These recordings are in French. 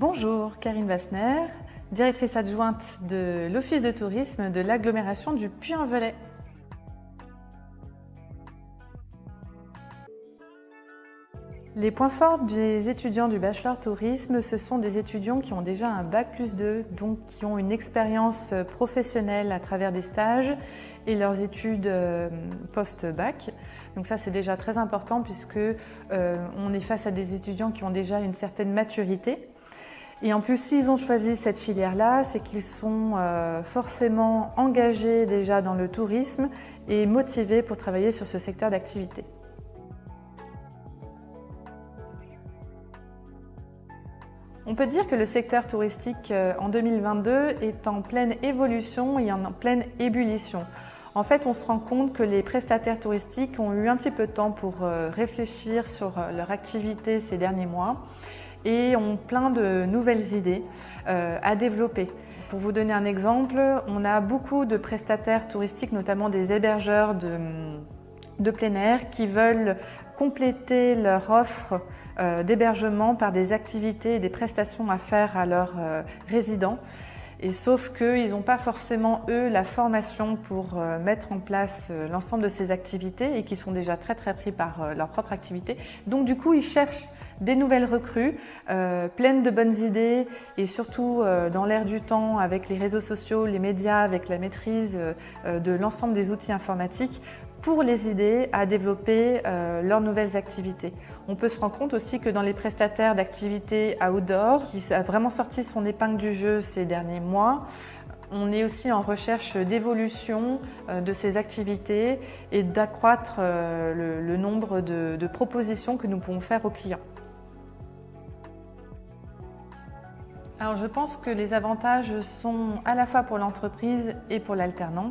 Bonjour, Karine Vassner, directrice adjointe de l'Office de tourisme de l'agglomération du Puy-en-Velay. Les points forts des étudiants du Bachelor Tourisme, ce sont des étudiants qui ont déjà un Bac plus 2, donc qui ont une expérience professionnelle à travers des stages et leurs études euh, post-bac. Donc ça, c'est déjà très important puisque euh, on est face à des étudiants qui ont déjà une certaine maturité. Et en plus, s'ils ont choisi cette filière-là, c'est qu'ils sont euh, forcément engagés déjà dans le tourisme et motivés pour travailler sur ce secteur d'activité. On peut dire que le secteur touristique euh, en 2022 est en pleine évolution et en pleine ébullition. En fait, on se rend compte que les prestataires touristiques ont eu un petit peu de temps pour euh, réfléchir sur leur activité ces derniers mois et ont plein de nouvelles idées à développer. Pour vous donner un exemple, on a beaucoup de prestataires touristiques, notamment des hébergeurs de, de plein air, qui veulent compléter leur offre euh, d'hébergement par des activités et des prestations à faire à leurs euh, résidents. Et sauf qu'ils n'ont pas forcément, eux, la formation pour euh, mettre en place l'ensemble de ces activités et qui sont déjà très très pris par leur propre activité. Donc du coup, ils cherchent des nouvelles recrues, pleines de bonnes idées et surtout dans l'ère du temps avec les réseaux sociaux, les médias, avec la maîtrise de l'ensemble des outils informatiques pour les aider à développer euh, leurs nouvelles activités. On peut se rendre compte aussi que dans les prestataires d'activités outdoor, qui a vraiment sorti son épingle du jeu ces derniers mois, on est aussi en recherche d'évolution euh, de ces activités et d'accroître euh, le, nombre de propositions que nous pouvons faire aux clients. Alors je pense que les avantages sont à la fois pour l'entreprise et pour l'alternant.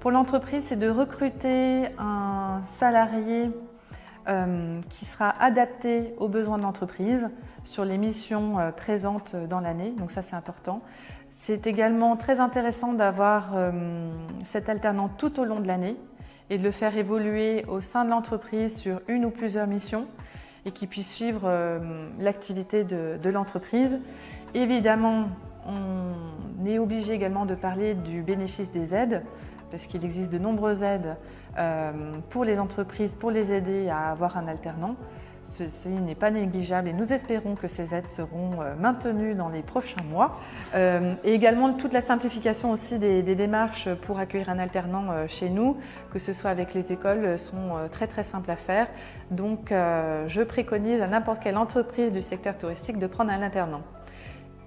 Pour l'entreprise, c'est de recruter un salarié euh, qui sera adapté aux besoins de l'entreprise sur les missions euh, présentes dans l'année, donc ça c'est important. C'est également très intéressant d'avoir euh, cet alternant tout au long de l'année et de le faire évoluer au sein de l'entreprise sur une ou plusieurs missions et qui puisse suivre l'activité de, de l'entreprise. Évidemment, on est obligé également de parler du bénéfice des aides parce qu'il existe de nombreuses aides euh, pour les entreprises, pour les aider à avoir un alternant. Ceci n'est pas négligeable et nous espérons que ces aides seront euh, maintenues dans les prochains mois. Euh, et également toute la simplification aussi des, démarches pour accueillir un alternant chez nous, que ce soit avec les écoles, sont très très simples à faire. Donc je préconise à n'importe quelle entreprise du secteur touristique de prendre un alternant.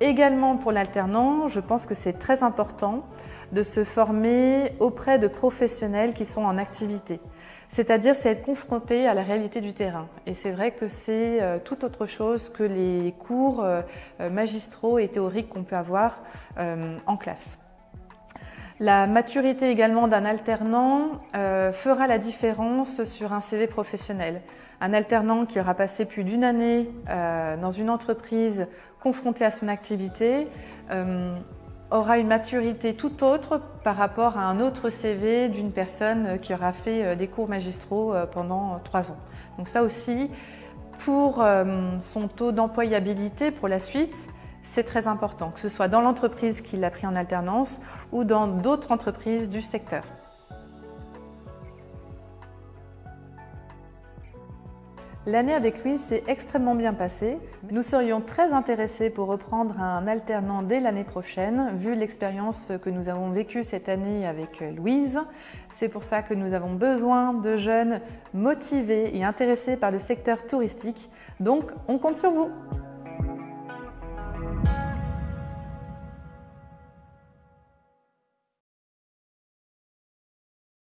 Également pour l'alternant, je pense que c'est très important de se former auprès de professionnels qui sont en activité. C'est-à-dire, c'est être confronté à la réalité du terrain. Et c'est vrai que c'est euh, tout autre chose que les cours euh, magistraux et théoriques qu'on peut avoir euh, en classe. La maturité également d'un alternant fera la différence sur un CV professionnel. Un alternant qui aura passé plus d'une année dans une entreprise confronté à son activité aura une maturité tout autre par rapport à un autre CV d'une personne qui aura fait euh, des cours magistraux euh, pendant trois ans. Donc ça aussi, pour euh, son taux d'employabilité pour la suite, c'est très important, que ce soit dans l'entreprise qui l'a pris en alternance ou dans d'autres entreprises du secteur. L'année avec Louise s'est extrêmement bien passée. Nous serions très intéressés pour reprendre un alternant dès l'année prochaine, vu l'expérience que nous avons vécue cette année avec Louise. C'est pour ça que nous avons besoin de jeunes motivés et intéressés par le secteur touristique. Donc, on compte sur vous